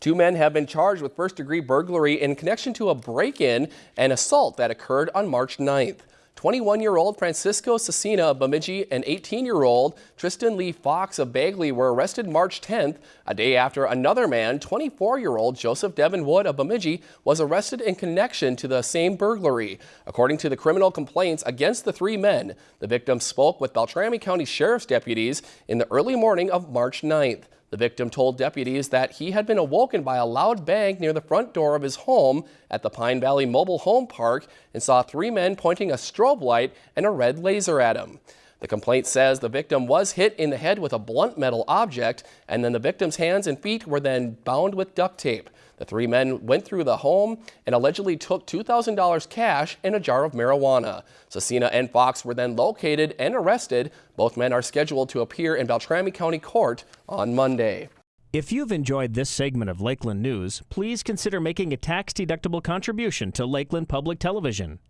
Two men have been charged with first degree burglary in connection to a break-in and assault that occurred on March 9th. 21-year-old Francisco Cecina of Bemidji and 18-year-old Tristan Lee Fox of Bagley were arrested March 10th, a day after another man, 24-year-old Joseph Devin Wood of Bemidji, was arrested in connection to the same burglary. According to the criminal complaints against the three men, the victim spoke with Beltrami County Sheriff's deputies in the early morning of March 9th. The victim told deputies that he had been awoken by a loud bang near the front door of his home at the Pine Valley Mobile Home Park and saw three men pointing a strobe light and a red laser at him. The complaint says the victim was hit in the head with a blunt metal object and then the victim's hands and feet were then bound with duct tape. The three men went through the home and allegedly took $2,000 cash and a jar of marijuana. Cecina and Fox were then located and arrested. Both men are scheduled to appear in Beltrami County Court on Monday. If you've enjoyed this segment of Lakeland News, please consider making a tax-deductible contribution to Lakeland Public Television.